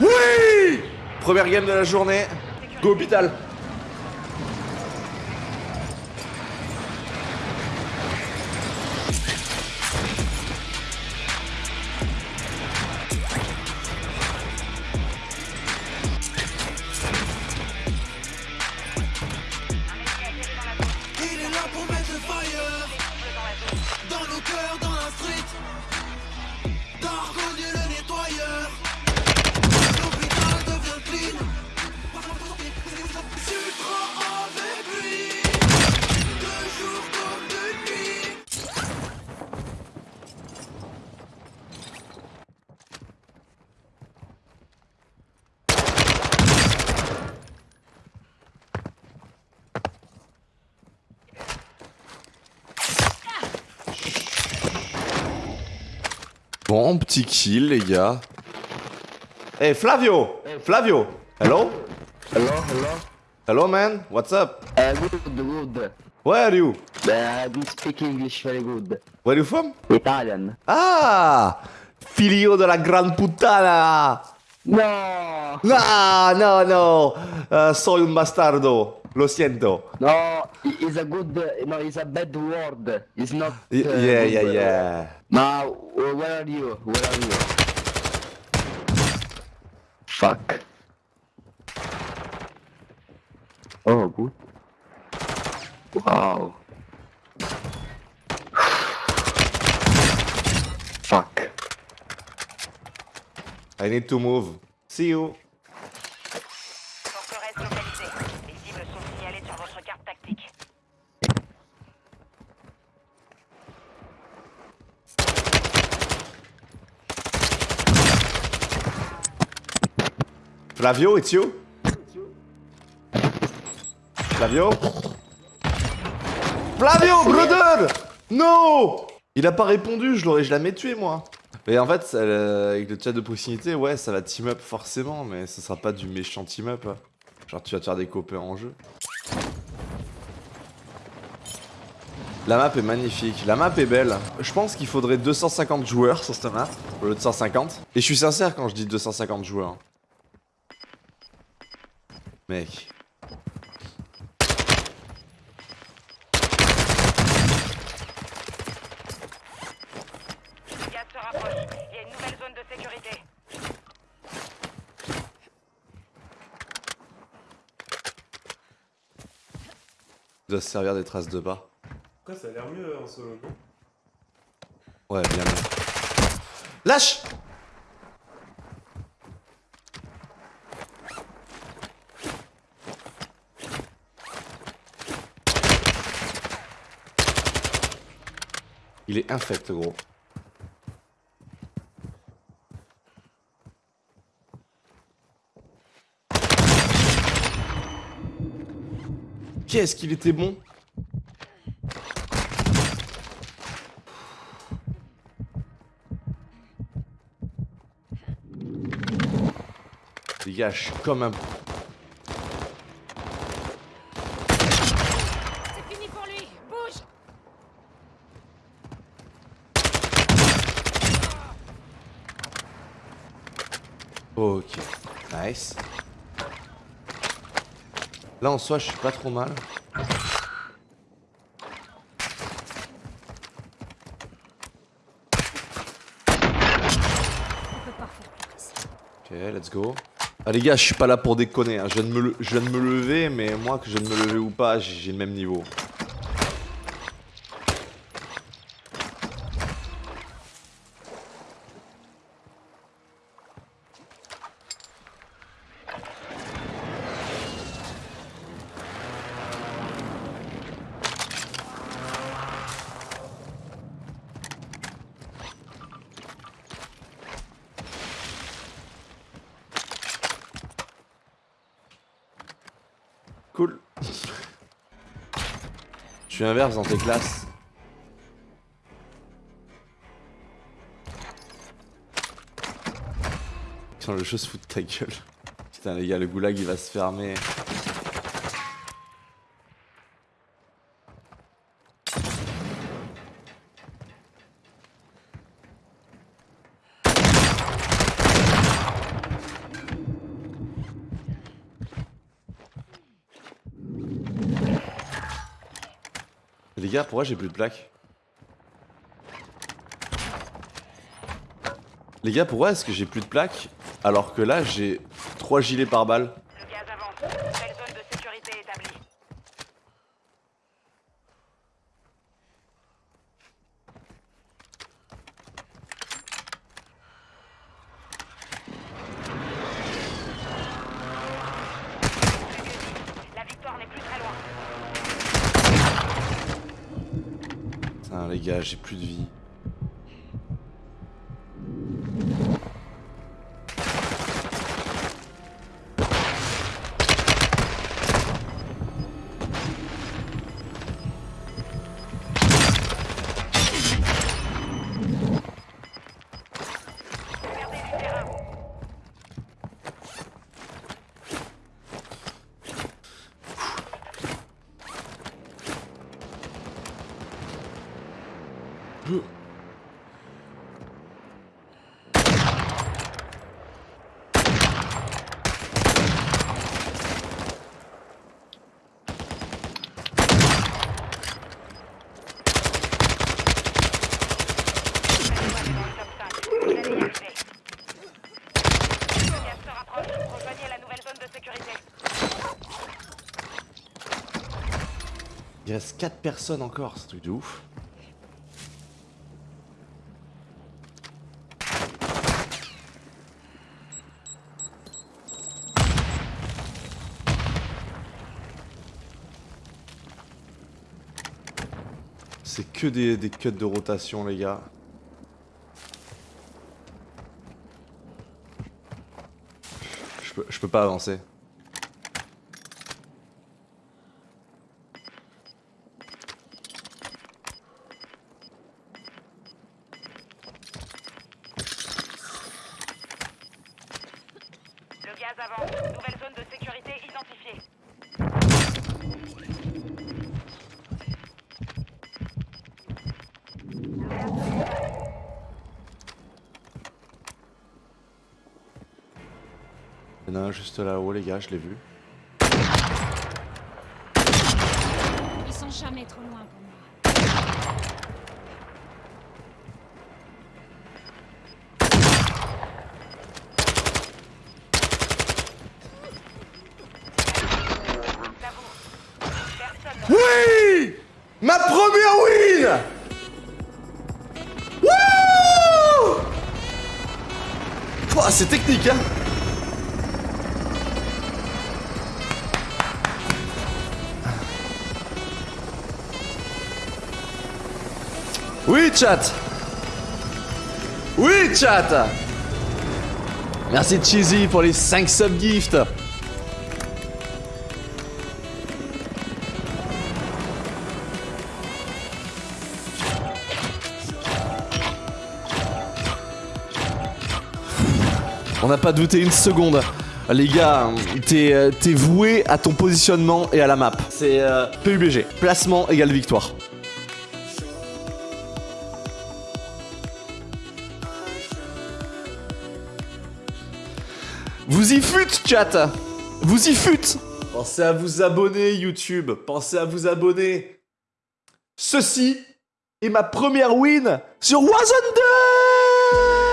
Oui Première game de la journée. Go hôpital. Bon, petit kill, les gars. Hey, Flavio! Flavio! Hello? Hello, hello. Hello, man. What's up? Uh, good, good. Where are you? Uh, I do speak English very good. Where you from? Italian. Ah! Figlio della gran puttana! No, No, no, no. Eh, Soy un bastardo Lo siento no, it's a good, no, it's a bad word. It's not. Uh, yeah, yeah, word. yeah Now, where are you? Where are you? Fuck. Oh, good. Wow. Fuck. I need to move. See you. Flavio, it's you? Flavio? Flavio, brother! No! Il a pas répondu, je l'aurais jamais tué moi. Mais en fait, ça, euh, avec le chat de proximité, ouais, ça va team up forcément, mais ce sera pas du méchant team up. Genre, tu vas te faire des copains en jeu. La map est magnifique, la map est belle. Je pense qu'il faudrait 250 joueurs sur cette map, au lieu de 150. Et je suis sincère quand je dis 250 joueurs. Mec. Se rapproche. Il y a une nouvelle zone de sécurité. Il doit se servir des traces de pas. Après, ça a l'air mieux en solo, non Ouais, bien mieux. Lâche Il est infect, gros. Qu'est-ce qu'il était bon? Les gars, comme un... C'est fini pour lui. Bouge Ok, nice. Là en soi, je suis pas trop mal. Ok, let's go. Ah les gars, je suis pas là pour déconner. hein. Je, viens de me je viens de me lever, mais moi que je viens de me lever ou pas, j'ai le même niveau. Cool. Je suis inverse dans tes classes. Putain, le jeu se fout de ta gueule. Putain, les gars, le goulag il va se fermer. Les gars, pourquoi j'ai plus de plaques. Les gars, pourquoi est-ce que j'ai plus de plaques alors que là j'ai 3 gilets par balle Le gaz avance. Nouvelle zone de sécurité établie. La victoire n'est plus très loin. Putain les gars, j'ai plus de vie. Il reste 4 personnes encore, c'est truc de ouf. C'est que des, des cuts de rotation les gars. Je peux, je peux pas avancer. Le gaz. Nouvelle zone de sécurité identifiée. Il y en a un juste là-haut les gars, je l'ai vu. Ils sont jamais trop loin pour Oui chat. Oui chat. Merci Cheesy pour les 5 subgifts On n'a pas douté une seconde. Les gars, t'es euh, t'es voué à ton positionnement et à la map. C'est euh, PUBG. Placement égale victoire. Vous y fûtes, chat Vous y fûtes Pensez à vous abonner, YouTube. Pensez à vous abonner. Ceci est ma première win sur Warzone 2